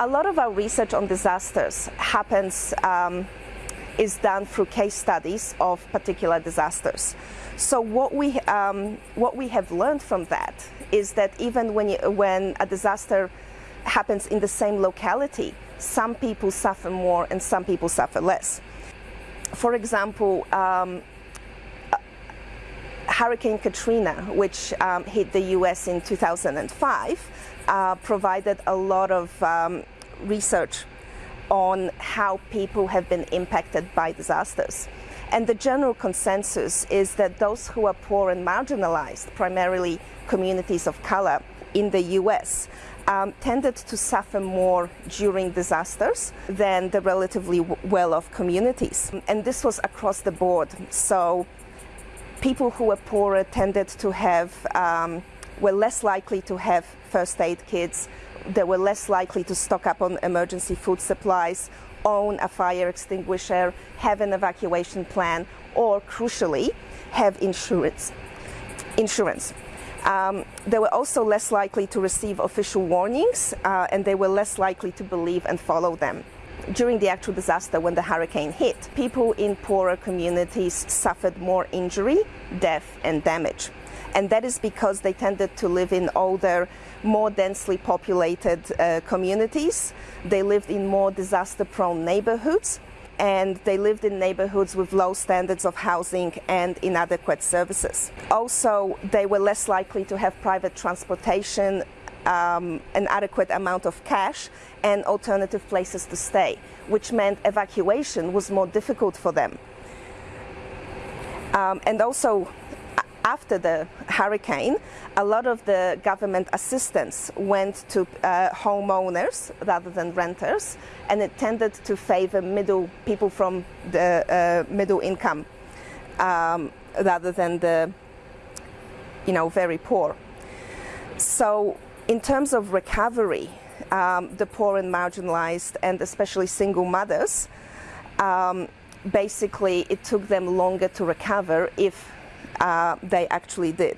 A lot of our research on disasters happens um, is done through case studies of particular disasters. So what we um, what we have learned from that is that even when you, when a disaster happens in the same locality, some people suffer more and some people suffer less. For example. Um, Hurricane Katrina, which um, hit the US in 2005, uh, provided a lot of um, research on how people have been impacted by disasters. And the general consensus is that those who are poor and marginalized, primarily communities of color in the US, um, tended to suffer more during disasters than the relatively well-off communities. And this was across the board. So people who were poorer tended to have, um, were less likely to have first aid kits, they were less likely to stock up on emergency food supplies, own a fire extinguisher, have an evacuation plan, or crucially, have insurance. insurance. Um, they were also less likely to receive official warnings uh, and they were less likely to believe and follow them. During the actual disaster, when the hurricane hit, people in poorer communities suffered more injury, death, and damage. And that is because they tended to live in older, more densely populated uh, communities. They lived in more disaster prone neighborhoods and they lived in neighborhoods with low standards of housing and inadequate services. Also, they were less likely to have private transportation, um, an adequate amount of cash, and alternative places to stay, which meant evacuation was more difficult for them. Um, and also, after the hurricane, a lot of the government assistance went to uh, homeowners rather than renters, and it tended to favor middle people from the uh, middle income um, rather than the, you know, very poor. So, in terms of recovery, um, the poor and marginalized, and especially single mothers, um, basically it took them longer to recover if uh, they actually did.